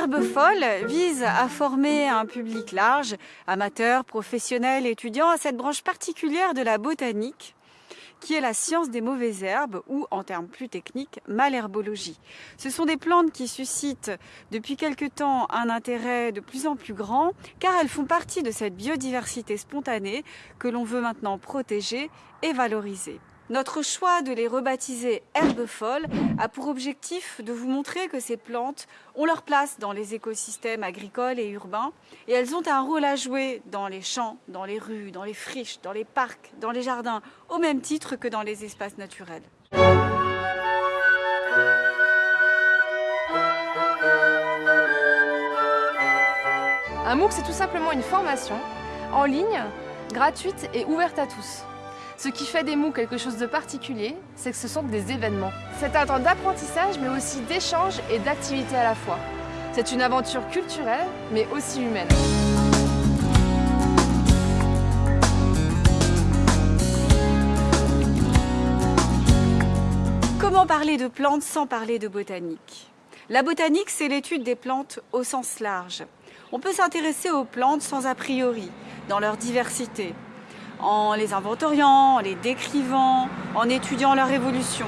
Herbe folle vise à former un public large, amateurs, professionnels, étudiants, à cette branche particulière de la botanique qui est la science des mauvaises herbes ou, en termes plus techniques, malherbologie. Ce sont des plantes qui suscitent depuis quelque temps un intérêt de plus en plus grand car elles font partie de cette biodiversité spontanée que l'on veut maintenant protéger et valoriser. Notre choix de les rebaptiser herbes folles a pour objectif de vous montrer que ces plantes ont leur place dans les écosystèmes agricoles et urbains et elles ont un rôle à jouer dans les champs, dans les rues, dans les friches, dans les parcs, dans les jardins, au même titre que dans les espaces naturels. Un MOOC, c'est tout simplement une formation en ligne, gratuite et ouverte à tous. Ce qui fait des MOOC quelque chose de particulier, c'est que ce sont des événements. C'est un temps d'apprentissage, mais aussi d'échange et d'activité à la fois. C'est une aventure culturelle, mais aussi humaine. Comment parler de plantes sans parler de botanique? La botanique, c'est l'étude des plantes au sens large. On peut s'intéresser aux plantes sans a priori, dans leur diversité, en les inventoriant, en les décrivant, en étudiant leur évolution.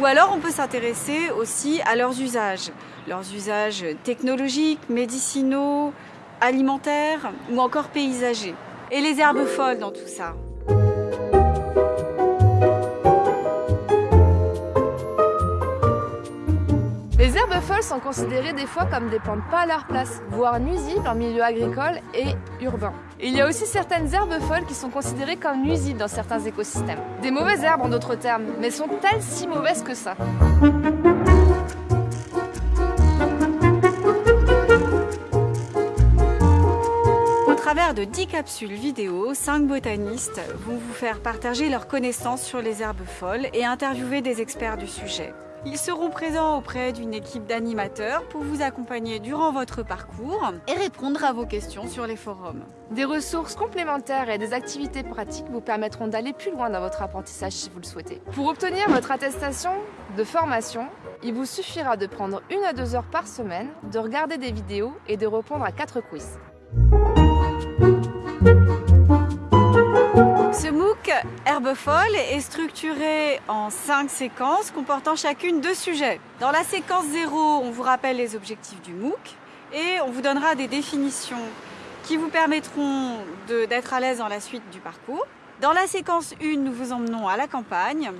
Ou alors on peut s'intéresser aussi à leurs usages, leurs usages technologiques, médicinaux, alimentaires ou encore paysagers. Et les herbes folles dans tout ça. Les herbes folles sont considérées des fois comme des plantes pas à leur place, voire nuisibles en milieu agricole et urbain. Il y a aussi certaines herbes folles qui sont considérées comme nuisibles dans certains écosystèmes. Des mauvaises herbes en d'autres termes, mais sont-elles si mauvaises que ça? Au travers de 10 capsules vidéo, 5 botanistes vont vous faire partager leurs connaissances sur les herbes folles et interviewer des experts du sujet. Ils seront présents auprès d'une équipe d'animateurs pour vous accompagner durant votre parcours et répondre à vos questions sur les forums. Des ressources complémentaires et des activités pratiques vous permettront d'aller plus loin dans votre apprentissage si vous le souhaitez. Pour obtenir votre attestation de formation, il vous suffira de prendre une à deux heures par semaine, de regarder des vidéos et de répondre à quatre quiz. Est structuré en cinq séquences comportant chacune deux sujets. Dans la séquence 0, on vous rappelle les objectifs du MOOC et on vous donnera des définitions qui vous permettront d'être à l'aise dans la suite du parcours. Dans la séquence 1, nous vous emmenons à la campagne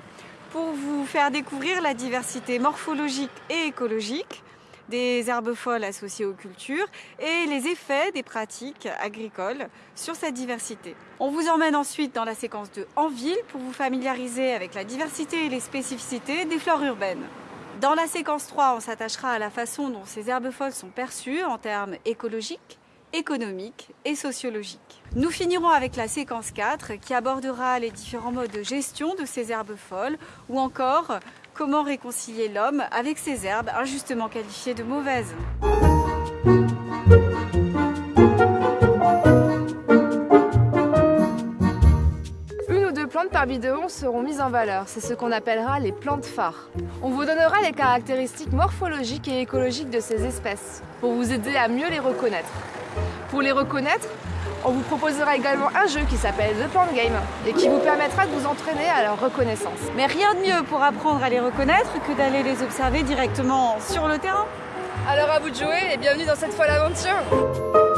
pour vous faire découvrir la diversité morphologique et écologique des herbes folles associées aux cultures et les effets des pratiques agricoles sur cette diversité. On vous emmène ensuite dans la séquence de En ville pour vous familiariser avec la diversité et les spécificités des flores urbaines. Dans la séquence 3, on s'attachera à la façon dont ces herbes folles sont perçues en termes écologiques, économiques et sociologiques. Nous finirons avec la séquence 4 qui abordera les différents modes de gestion de ces herbes folles ou encore Comment réconcilier l'homme avec ces herbes injustement qualifiées de mauvaises Une ou deux plantes par vidéo seront mises en valeur, c'est ce qu'on appellera les plantes phares. On vous donnera les caractéristiques morphologiques et écologiques de ces espèces, pour vous aider à mieux les reconnaître. Pour les reconnaître, on vous proposera également un jeu qui s'appelle The Plant Game et qui vous permettra de vous entraîner à leur reconnaissance. Mais rien de mieux pour apprendre à les reconnaître que d'aller les observer directement sur le terrain. Alors à vous de jouer et bienvenue dans cette fois l'aventure